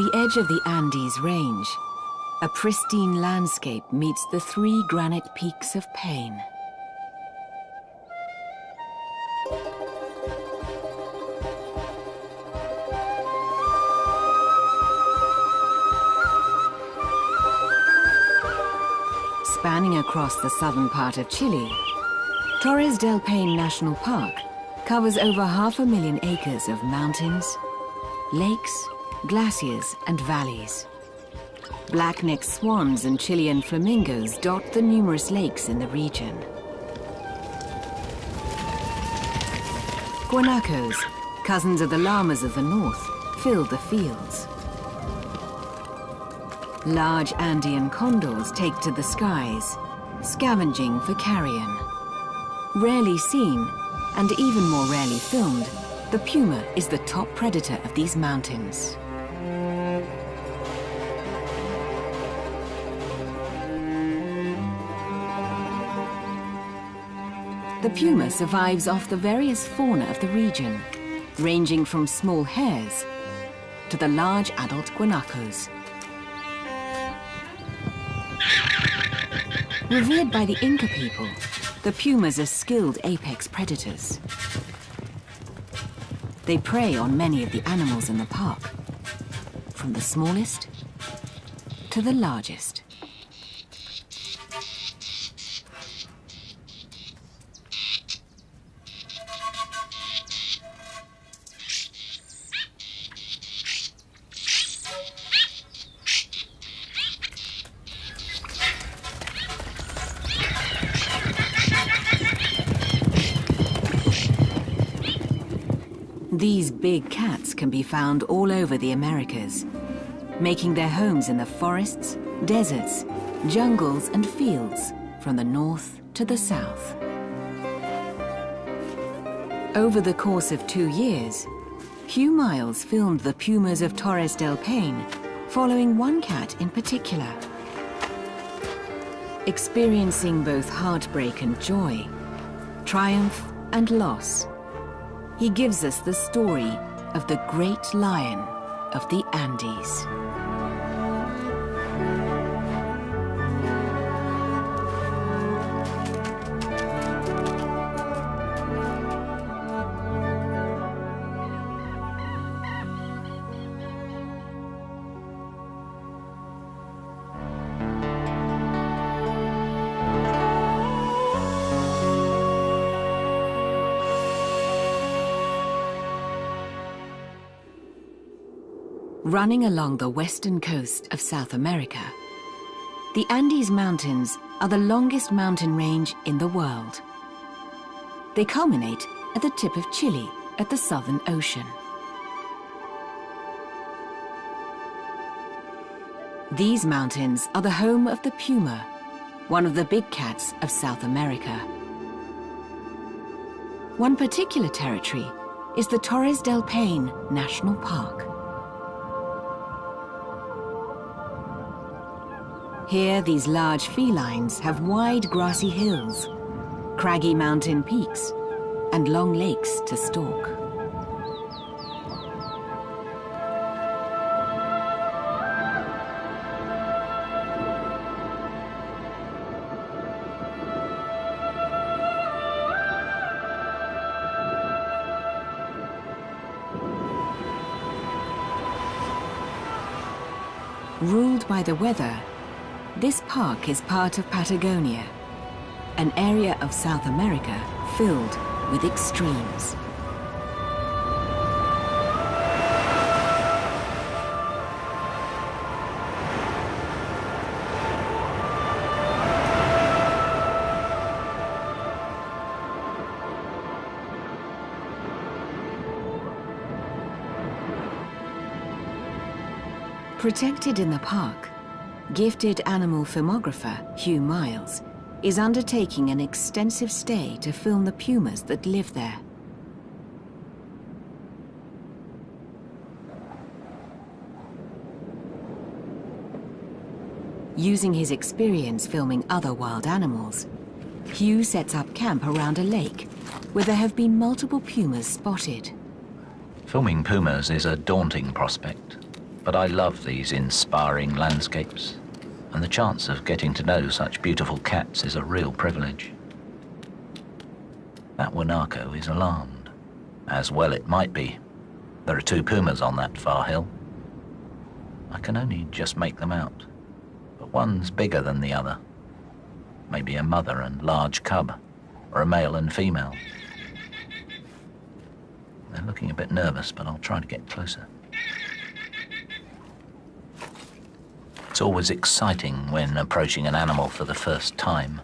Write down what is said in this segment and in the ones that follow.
The edge of the Andes range, a pristine landscape meets the three granite peaks of Paine. Spanning across the southern part of Chile, Torres del Paine National Park covers over half a million acres of mountains, lakes, glaciers and valleys. Black-necked swans and Chilean flamingos dot the numerous lakes in the region. Guanacos, cousins of the llamas of the north, fill the fields. Large Andean condors take to the skies, scavenging for carrion. Rarely seen, and even more rarely filmed, the puma is the top predator of these mountains. The puma survives off the various fauna of the region, ranging from small hares to the large adult guanacos. Revered by the Inca people, the pumas are skilled apex predators. They prey on many of the animals in the park, from the smallest to the largest. Found all over the Americas, making their homes in the forests, deserts, jungles and fields from the north to the south. Over the course of two years, Hugh Miles filmed the pumas of Torres del Paine, following one cat in particular. Experiencing both heartbreak and joy, triumph and loss, he gives us the story of the great lion of the Andes. Running along the western coast of South America, the Andes Mountains are the longest mountain range in the world. They culminate at the tip of Chile at the Southern Ocean. These mountains are the home of the puma, one of the big cats of South America. One particular territory is the Torres del Paine National Park. Here, these large felines have wide grassy hills, craggy mountain peaks, and long lakes to stalk. Ruled by the weather, this park is part of Patagonia, an area of South America filled with extremes. Protected in the park, Gifted animal filmographer Hugh Miles is undertaking an extensive stay to film the pumas that live there. Using his experience filming other wild animals, Hugh sets up camp around a lake where there have been multiple pumas spotted. Filming pumas is a daunting prospect. but I love these inspiring landscapes, and the chance of getting to know such beautiful cats is a real privilege. That Guanaco is alarmed, as well it might be. There are two pumas on that far hill. I can only just make them out, but one's bigger than the other. Maybe a mother and large cub, or a male and female. They're looking a bit nervous, but I'll try to get closer. It's always exciting when approaching an animal for the first time,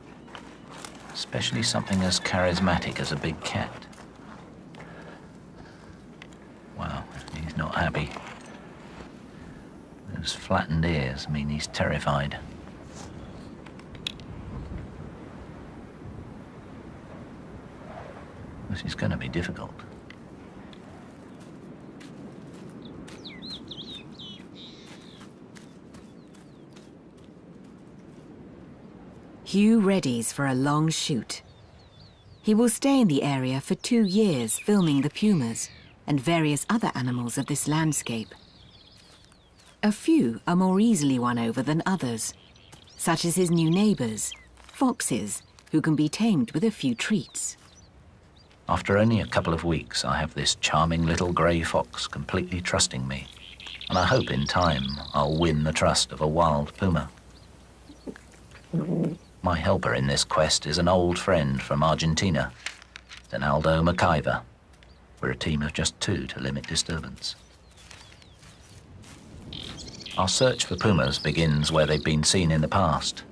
especially something as charismatic as a big cat. Wow, he's not happy. Those flattened ears mean he's terrified. This is going to be difficult. Hugh readies for a long shoot. He will stay in the area for two years filming the pumas and various other animals of this landscape. A few are more easily won over than others, such as his new neighbours, foxes, who can be tamed with a few treats. After only a couple of weeks, I have this charming little grey fox completely trusting me, and I hope in time I'll win the trust of a wild puma. My helper in this quest is an old friend from Argentina, Donaldo McIver. We're a team of just two to limit disturbance. Our search for pumas begins where they've been seen in the past.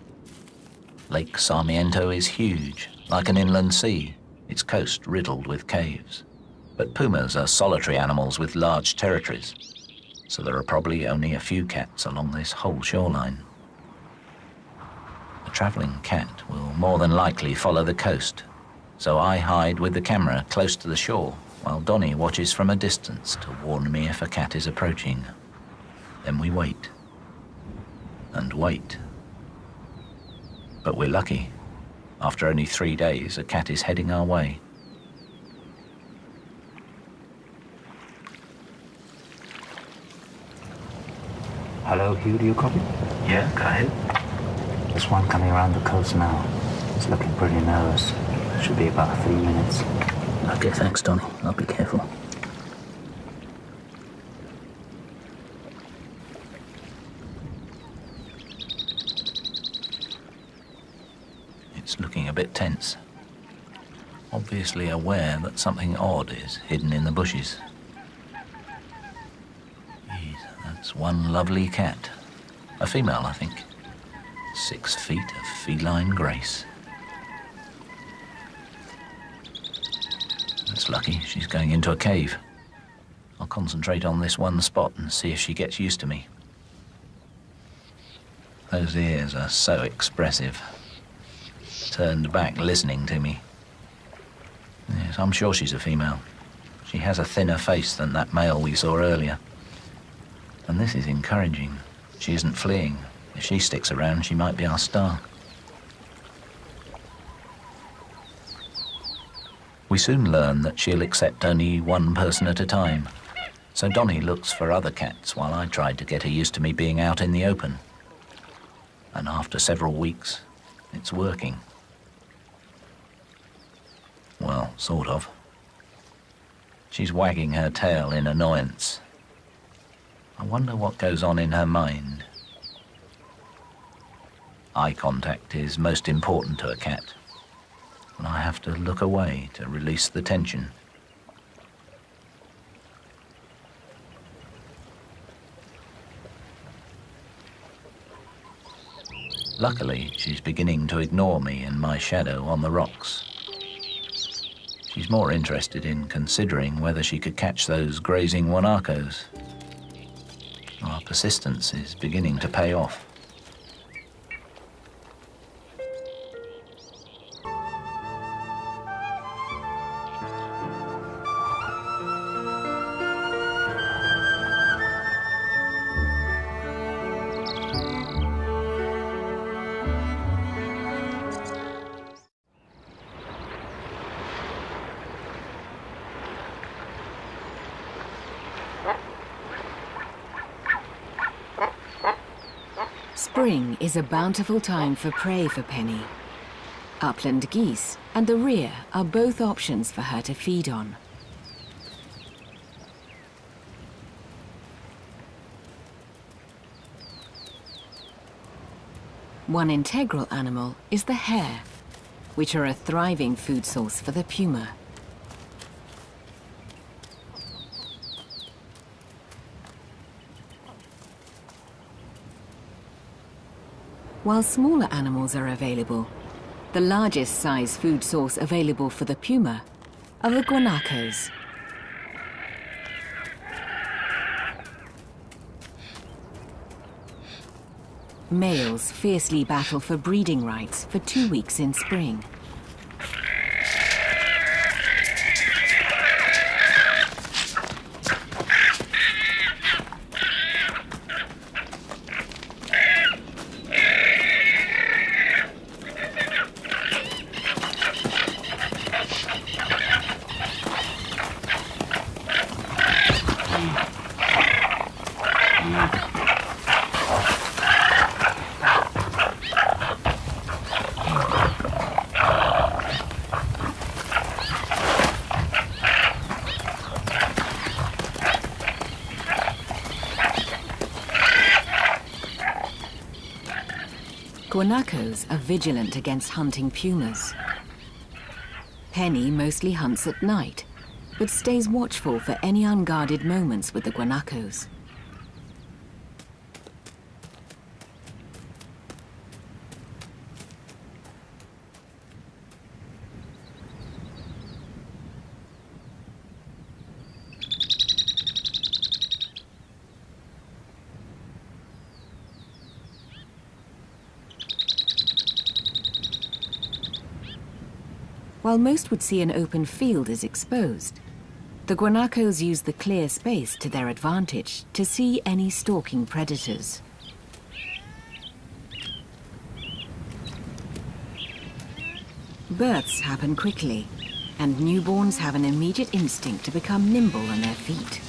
Lake Sarmiento is huge, like an inland sea, its coast riddled with caves. But pumas are solitary animals with large territories, so there are probably only a few cats along this whole shoreline travelling cat will more than likely follow the coast, so I hide with the camera close to the shore while Donny watches from a distance to warn me if a cat is approaching. Then we wait. And wait. But we're lucky. After only three days, a cat is heading our way. Hello, Hugh, do you copy? Yeah, go ahead. There's one coming around the coast now. It's looking pretty nervous. Should be about three minutes. Okay, thanks, Donny. I'll be careful. It's looking a bit tense. Obviously aware that something odd is hidden in the bushes. Jeez, that's one lovely cat. A female, I think six feet of feline grace. That's lucky, she's going into a cave. I'll concentrate on this one spot and see if she gets used to me. Those ears are so expressive. Turned back listening to me. Yes, I'm sure she's a female. She has a thinner face than that male we saw earlier. And this is encouraging. She isn't fleeing, if she sticks around, she might be our star. We soon learn that she'll accept only one person at a time. So Donny looks for other cats while I try to get her used to me being out in the open. And after several weeks, it's working. Well, sort of. She's wagging her tail in annoyance. I wonder what goes on in her mind. Eye contact is most important to a cat, and I have to look away to release the tension. Luckily, she's beginning to ignore me and my shadow on the rocks. She's more interested in considering whether she could catch those grazing Guanacos. Our persistence is beginning to pay off. Spring is a bountiful time for prey for Penny. Upland geese and the rhea are both options for her to feed on. One integral animal is the hare, which are a thriving food source for the puma. While smaller animals are available, the largest size food source available for the puma are the guanacos. Males fiercely battle for breeding rights for two weeks in spring. Guanacos are vigilant against hunting pumas. Penny mostly hunts at night, but stays watchful for any unguarded moments with the guanacos. While most would see an open field as exposed, the guanacos use the clear space to their advantage to see any stalking predators. Births happen quickly, and newborns have an immediate instinct to become nimble on their feet.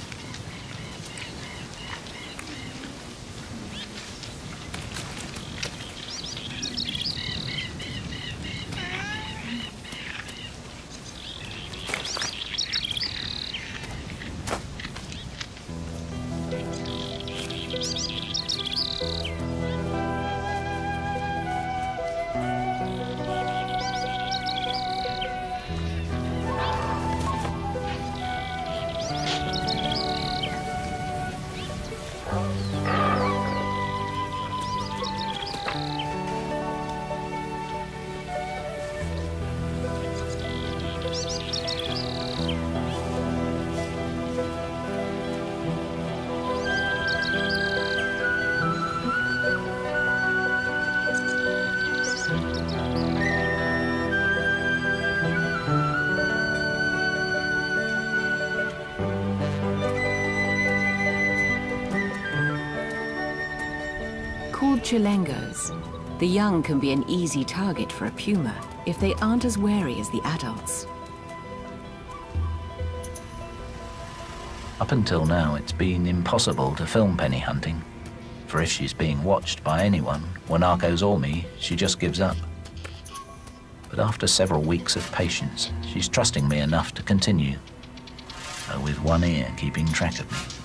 Chilengos, the young can be an easy target for a puma if they aren't as wary as the adults. Up until now, it's been impossible to film Penny hunting. For if she's being watched by anyone, Guanacos or me, she just gives up. But after several weeks of patience, she's trusting me enough to continue, though with one ear keeping track of me.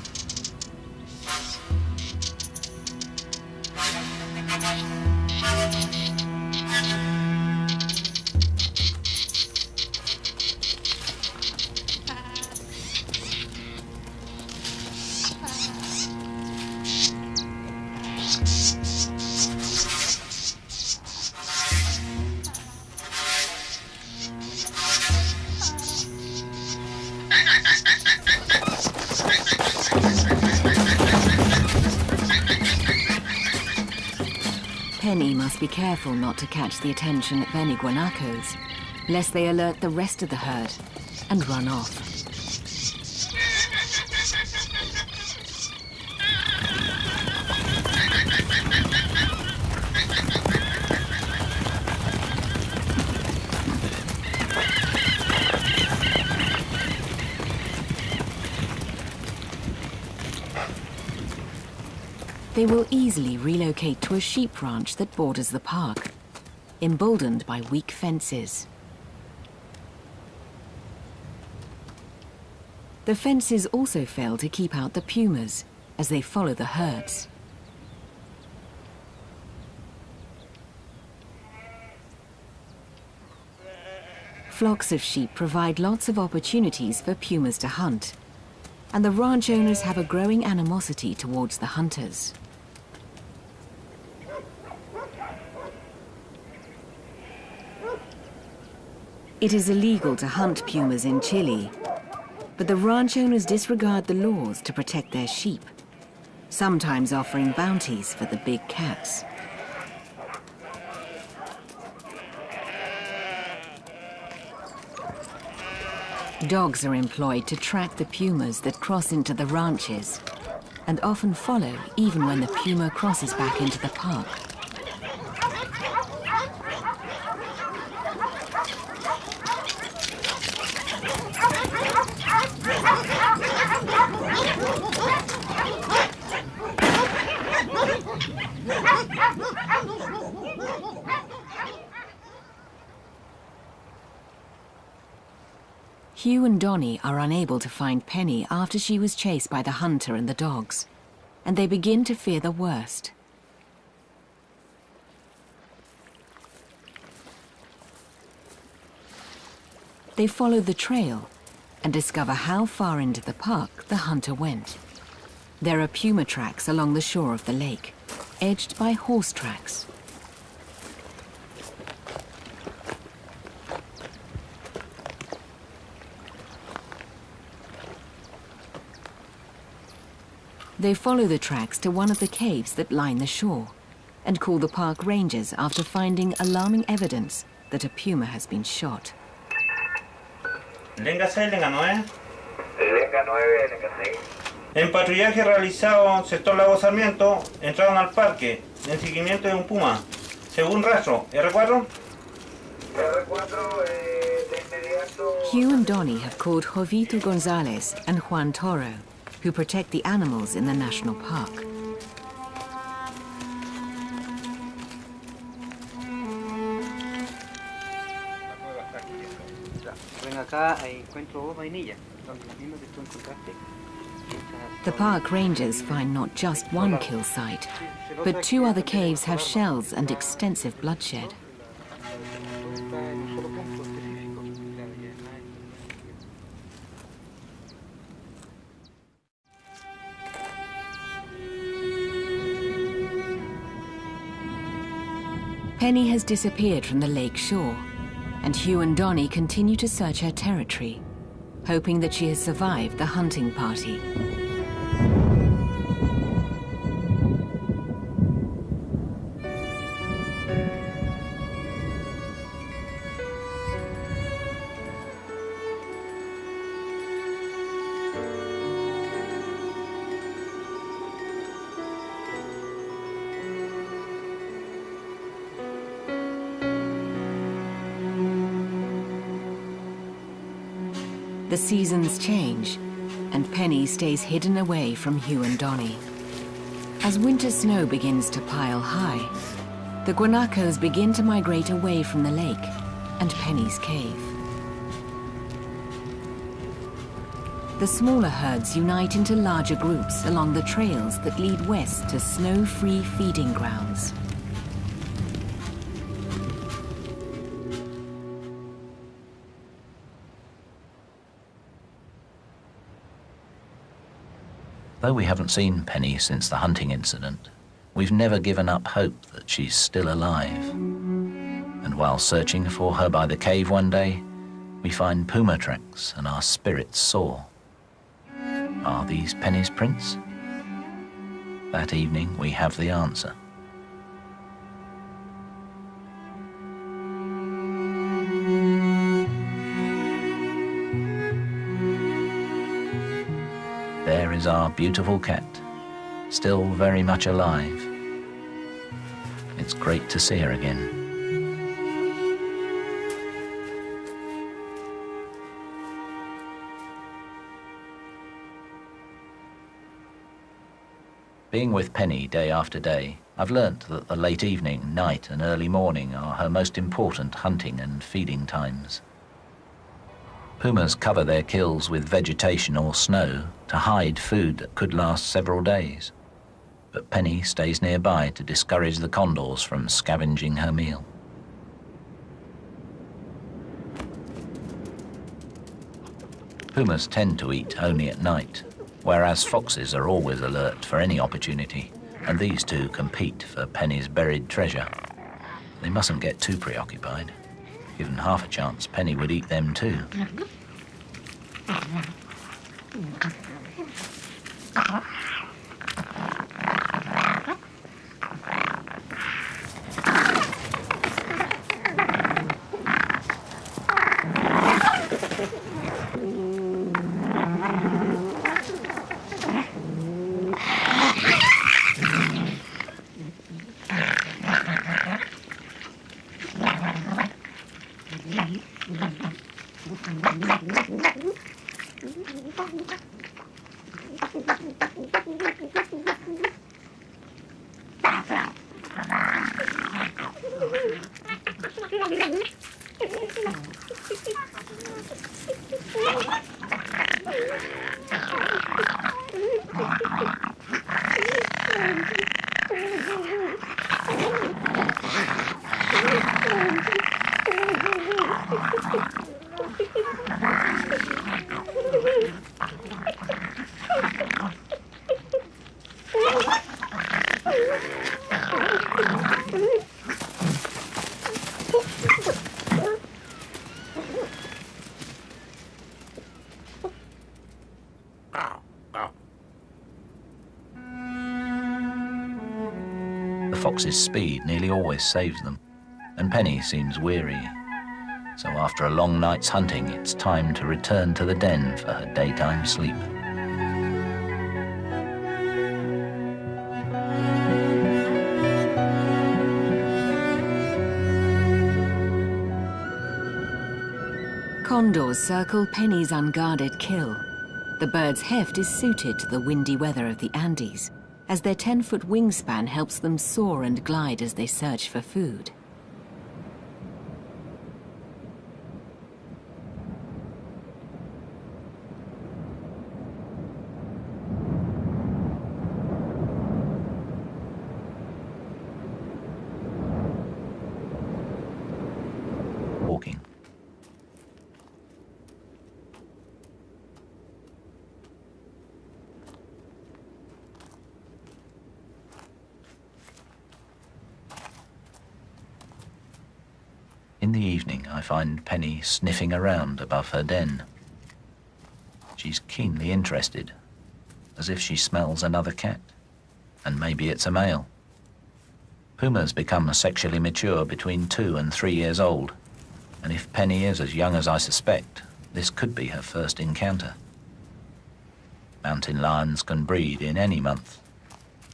catch the attention of any guanacos, lest they alert the rest of the herd and run off. They will easily relocate to a sheep ranch that borders the park emboldened by weak fences. The fences also fail to keep out the pumas as they follow the herds. Flocks of sheep provide lots of opportunities for pumas to hunt, and the ranch owners have a growing animosity towards the hunters. It is illegal to hunt pumas in Chile, but the ranch owners disregard the laws to protect their sheep, sometimes offering bounties for the big cats. Dogs are employed to track the pumas that cross into the ranches and often follow even when the puma crosses back into the park. Hugh and Donnie are unable to find Penny after she was chased by the hunter and the dogs, and they begin to fear the worst. They follow the trail and discover how far into the park the hunter went. There are puma tracks along the shore of the lake, edged by horse tracks. They follow the tracks to one of the caves that line the shore and call the park rangers after finding alarming evidence that a puma has been shot. Lenga 6, Lenga 9. Lenga 9, Lenga 6. En patrullaje realizado en sector Lago Sarmiento, entraron al parque en seguimiento de un puma. Según rastro, R4. R4, eh, de inmediato. Hugh and Donnie have called Jovito Gonzalez and Juan Toro who protect the animals in the national park. The park rangers find not just one kill site, but two other caves have shells and extensive bloodshed. Penny has disappeared from the lake shore, and Hugh and Donnie continue to search her territory, hoping that she has survived the hunting party. Seasons change, and Penny stays hidden away from Hugh and Donnie. As winter snow begins to pile high, the guanacos begin to migrate away from the lake and Penny's cave. The smaller herds unite into larger groups along the trails that lead west to snow-free feeding grounds. Though we haven't seen Penny since the hunting incident, we've never given up hope that she's still alive. And while searching for her by the cave one day, we find puma tracks and our spirits soar. Are these Penny's prints? That evening we have the answer. Is our beautiful cat, still very much alive. It's great to see her again. Being with Penny day after day, I've learnt that the late evening, night, and early morning are her most important hunting and feeding times. Pumas cover their kills with vegetation or snow to hide food that could last several days. But Penny stays nearby to discourage the condors from scavenging her meal. Pumas tend to eat only at night, whereas foxes are always alert for any opportunity, and these two compete for Penny's buried treasure. They mustn't get too preoccupied. Given half a chance, Penny would eat them too. Fox's speed nearly always saves them, and Penny seems weary. So after a long night's hunting, it's time to return to the den for her daytime sleep. Condors circle Penny's unguarded kill. The bird's heft is suited to the windy weather of the Andes, as their 10-foot wingspan helps them soar and glide as they search for food. Walking. In the evening, I find Penny sniffing around above her den. She's keenly interested, as if she smells another cat. And maybe it's a male. Pumas become sexually mature between two and three years old, and if Penny is as young as I suspect, this could be her first encounter. Mountain lions can breed in any month,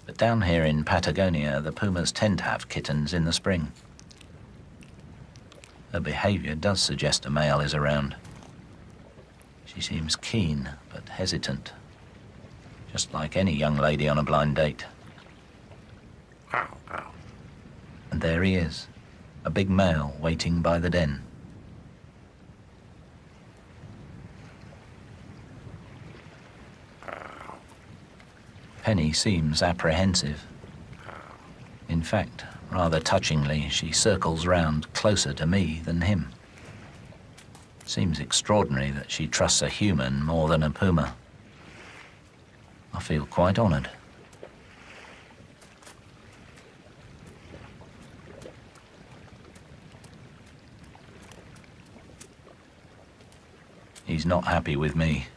but down here in Patagonia, the pumas tend to have kittens in the spring. Her behavior does suggest a male is around. She seems keen, but hesitant, just like any young lady on a blind date. And there he is, a big male waiting by the den. Penny seems apprehensive. In fact, rather touchingly, she circles round closer to me than him. Seems extraordinary that she trusts a human more than a puma. I feel quite honoured. He's not happy with me.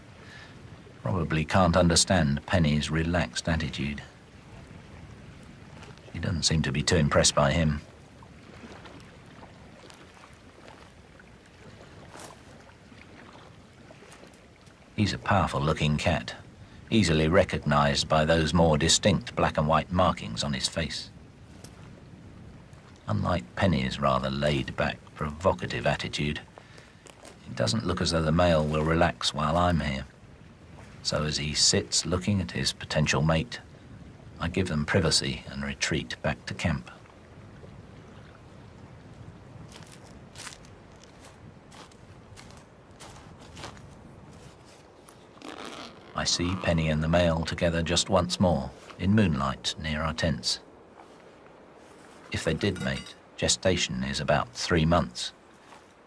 Probably can't understand Penny's relaxed attitude. She doesn't seem to be too impressed by him. He's a powerful looking cat, easily recognized by those more distinct black and white markings on his face. Unlike Penny's rather laid back, provocative attitude, it doesn't look as though the male will relax while I'm here. So as he sits looking at his potential mate, I give them privacy and retreat back to camp. I see Penny and the male together just once more, in moonlight near our tents. If they did mate, gestation is about three months,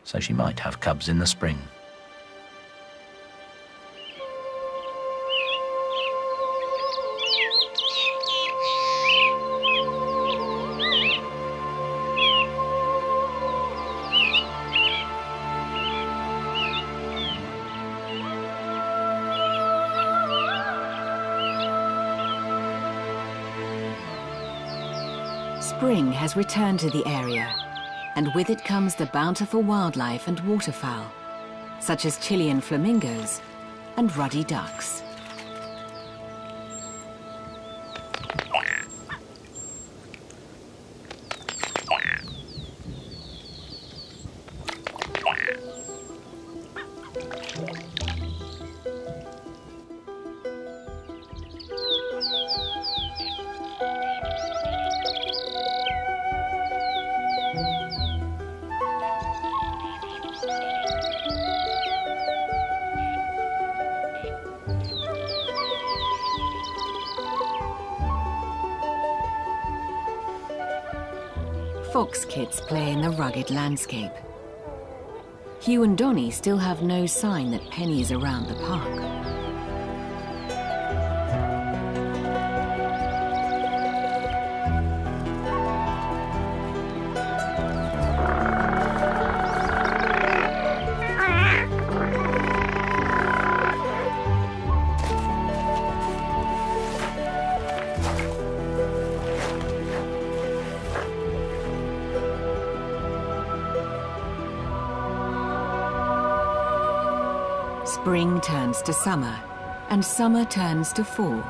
so she might have cubs in the spring. Has returned to the area, and with it comes the bountiful wildlife and waterfowl, such as Chilean flamingos and ruddy ducks. Fox kits play in the rugged landscape. Hugh and Donnie still have no sign that Penny is around the park. Summer, and summer turns to fall,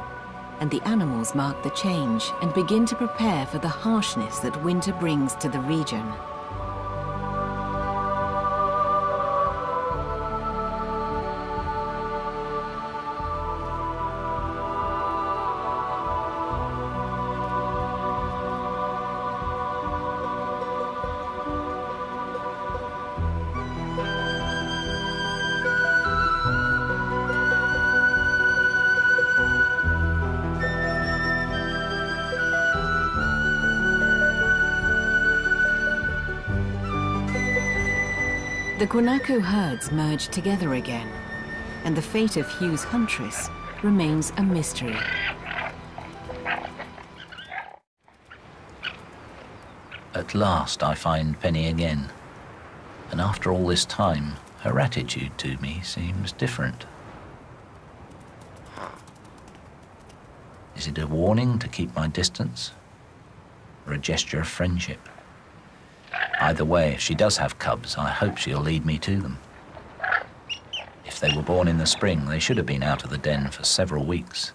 and the animals mark the change and begin to prepare for the harshness that winter brings to the region. The Guanaco herds merge together again, and the fate of Hugh's huntress remains a mystery. At last I find Penny again, and after all this time, her attitude to me seems different. Is it a warning to keep my distance, or a gesture of friendship? Either way, if she does have cubs, I hope she'll lead me to them. If they were born in the spring, they should have been out of the den for several weeks.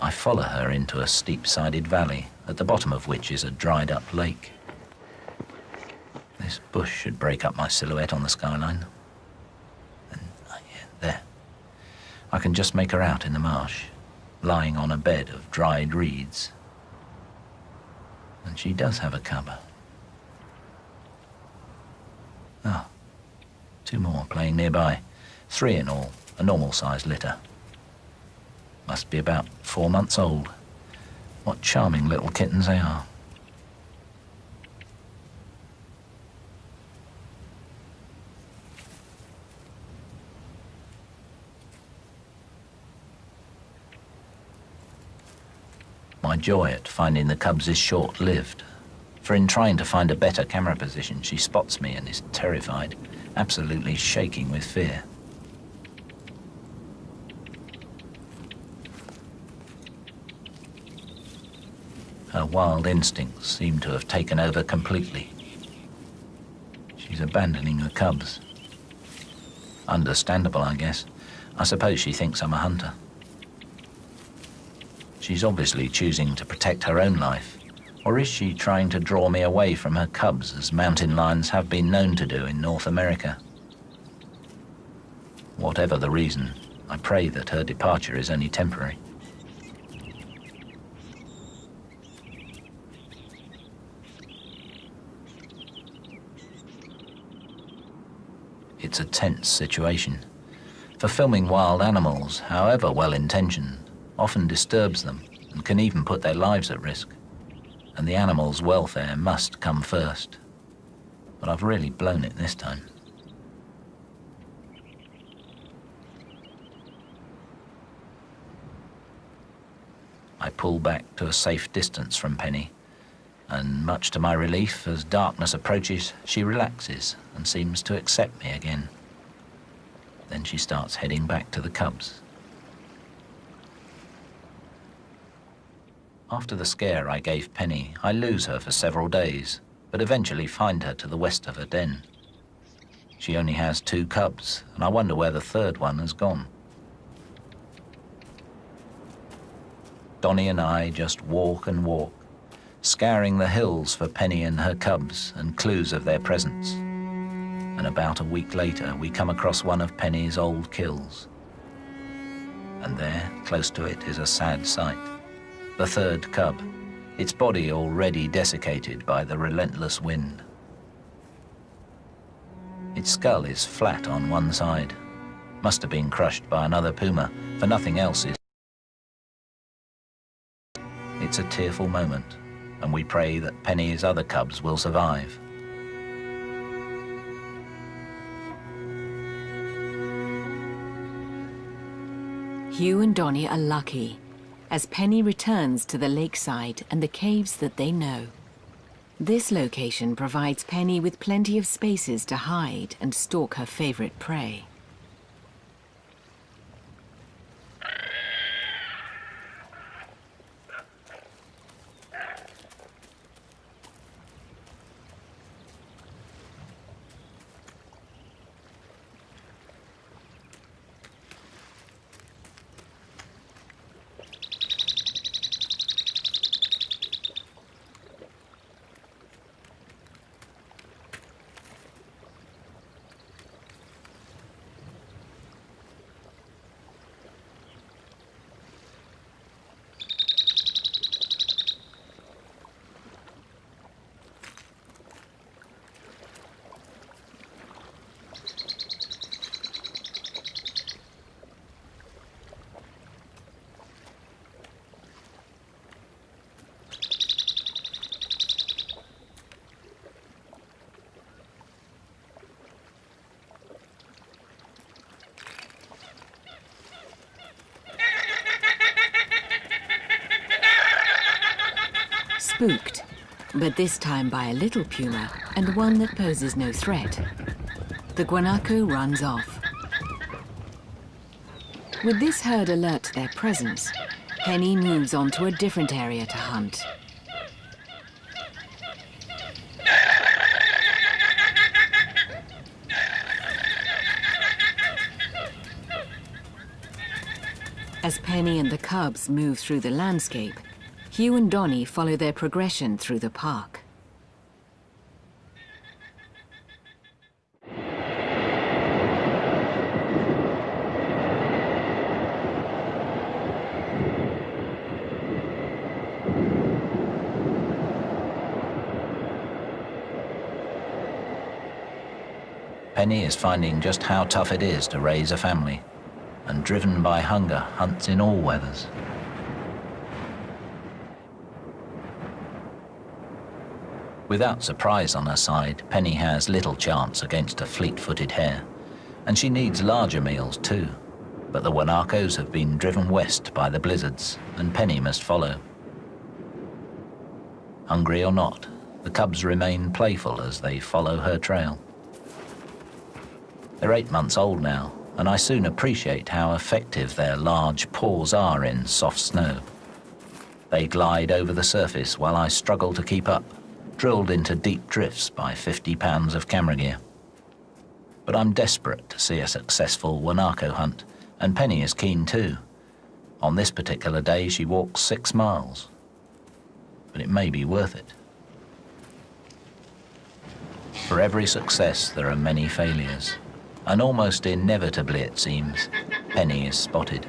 I follow her into a steep-sided valley, at the bottom of which is a dried-up lake. This bush should break up my silhouette on the skyline. And uh, yeah, there. I can just make her out in the marsh, lying on a bed of dried reeds. And she does have a cub. Ah, two more playing nearby. Three in all, a normal-sized litter. Must be about four months old. What charming little kittens they are. My joy at finding the cubs is short-lived. For in trying to find a better camera position, she spots me and is terrified, absolutely shaking with fear. Her wild instincts seem to have taken over completely. She's abandoning her cubs. Understandable, I guess. I suppose she thinks I'm a hunter. She's obviously choosing to protect her own life, Or is she trying to draw me away from her cubs as mountain lions have been known to do in North America? Whatever the reason, I pray that her departure is only temporary. It's a tense situation. For filming wild animals, however well intentioned, often disturbs them and can even put their lives at risk. And the animal's welfare must come first. But I've really blown it this time. I pull back to a safe distance from Penny, and much to my relief, as darkness approaches, she relaxes and seems to accept me again. Then she starts heading back to the cubs. After the scare I gave Penny, I lose her for several days, but eventually find her to the west of her den. She only has two cubs, and I wonder where the third one has gone. Donnie and I just walk and walk, scouring the hills for Penny and her cubs and clues of their presence. And about a week later, we come across one of Penny's old kills. And there, close to it, is a sad sight. The third cub, its body already desiccated by the relentless wind. Its skull is flat on one side. Must have been crushed by another puma, for nothing else is. It's a tearful moment, and we pray that Penny's other cubs will survive. Hugh and Donnie are lucky as Penny returns to the lakeside and the caves that they know. This location provides Penny with plenty of spaces to hide and stalk her favorite prey. Spooked, but this time by a little puma and one that poses no threat. The guanaco runs off. With this herd alert to their presence, Penny moves on to a different area to hunt. As Penny and the cubs move through the landscape, Hugh and Donnie follow their progression through the park. Penny is finding just how tough it is to raise a family, and driven by hunger, hunts in all weathers. Without surprise on her side, Penny has little chance against a fleet-footed hare, and she needs larger meals too. But the Guanacos have been driven west by the blizzards, and Penny must follow. Hungry or not, the cubs remain playful as they follow her trail. They're eight months old now, and I soon appreciate how effective their large paws are in soft snow. They glide over the surface while I struggle to keep up, drilled into deep drifts by 50 pounds of camera gear. But I'm desperate to see a successful Guanaco hunt, and Penny is keen too. On this particular day, she walks six miles. but it may be worth it. For every success, there are many failures, and almost inevitably, it seems, Penny is spotted.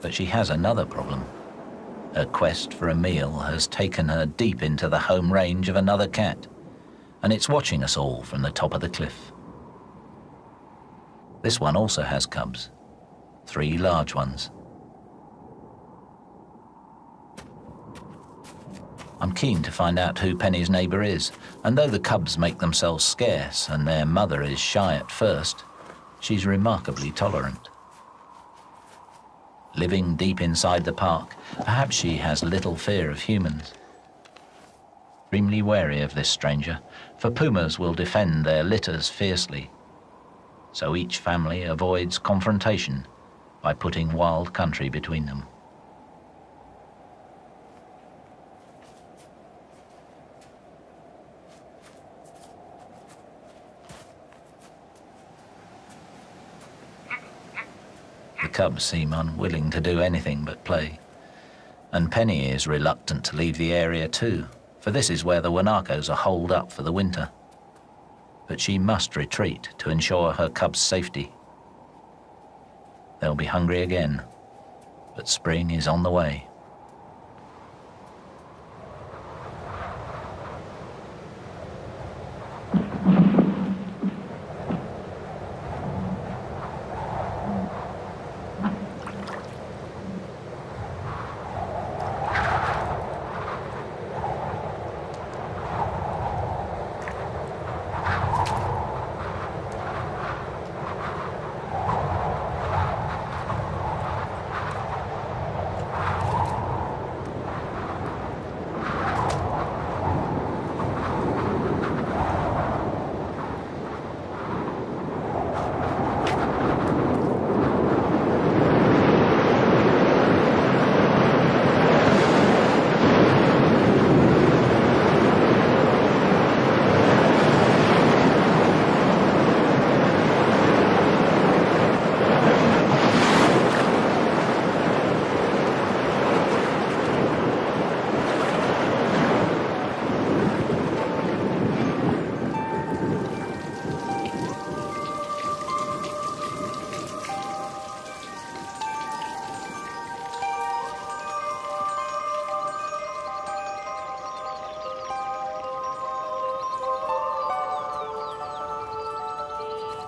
But she has another problem. Her quest for a meal has taken her deep into the home range of another cat, and it's watching us all from the top of the cliff. This one also has cubs, three large ones. I'm keen to find out who Penny's neighbour is, and though the cubs make themselves scarce and their mother is shy at first, she's remarkably tolerant. Living deep inside the park, perhaps she has little fear of humans. Extremely wary of this stranger, for pumas will defend their litters fiercely. So each family avoids confrontation by putting wild country between them. The cubs seem unwilling to do anything but play. And Penny is reluctant to leave the area too, for this is where the Guanacos are holed up for the winter. But she must retreat to ensure her cubs' safety. They'll be hungry again, but spring is on the way.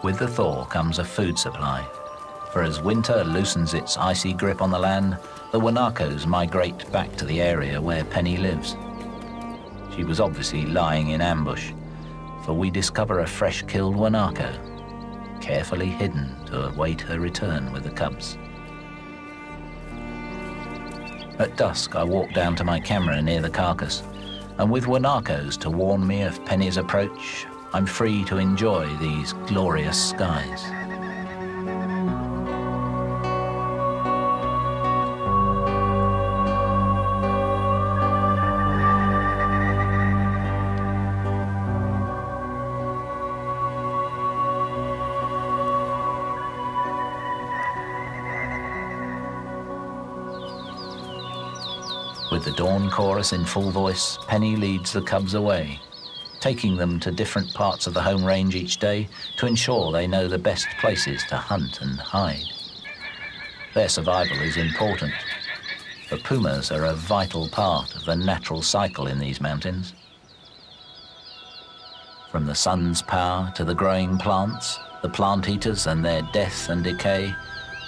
With the thaw comes a food supply. For as winter loosens its icy grip on the land, the Guanacos migrate back to the area where Penny lives. She was obviously lying in ambush, for we discover a fresh killed Guanaco, carefully hidden to await her return with the cubs. At dusk, I walk down to my camera near the carcass, and with Guanacos to warn me of Penny's approach, I'm free to enjoy these glorious skies. With the dawn chorus in full voice, Penny leads the cubs away taking them to different parts of the home range each day to ensure they know the best places to hunt and hide. Their survival is important. The pumas are a vital part of the natural cycle in these mountains. From the sun's power to the growing plants, the plant eaters and their death and decay,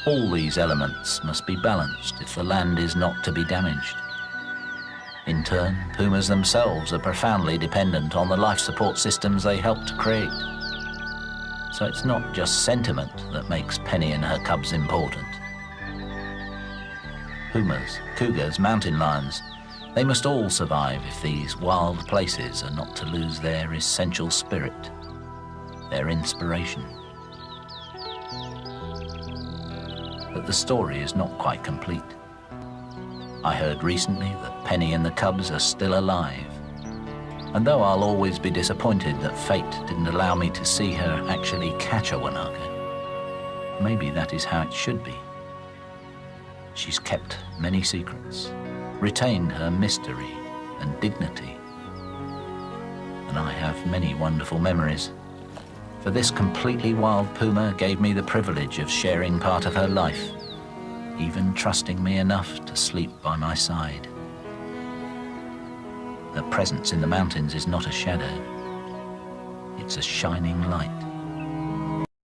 all these elements must be balanced if the land is not to be damaged. In turn, pumas themselves are profoundly dependent on the life support systems they help to create. So it's not just sentiment that makes Penny and her cubs important. Pumas, cougars, mountain lions, they must all survive if these wild places are not to lose their essential spirit, their inspiration. But the story is not quite complete. I heard recently that Penny and the cubs are still alive. And though I'll always be disappointed that fate didn't allow me to see her actually catch a Guanaco, maybe that is how it should be. She's kept many secrets, retained her mystery and dignity. And I have many wonderful memories. For this completely wild puma gave me the privilege of sharing part of her life, even trusting me enough to sleep by my side. Her presence in the mountains is not a shadow, it's a shining light.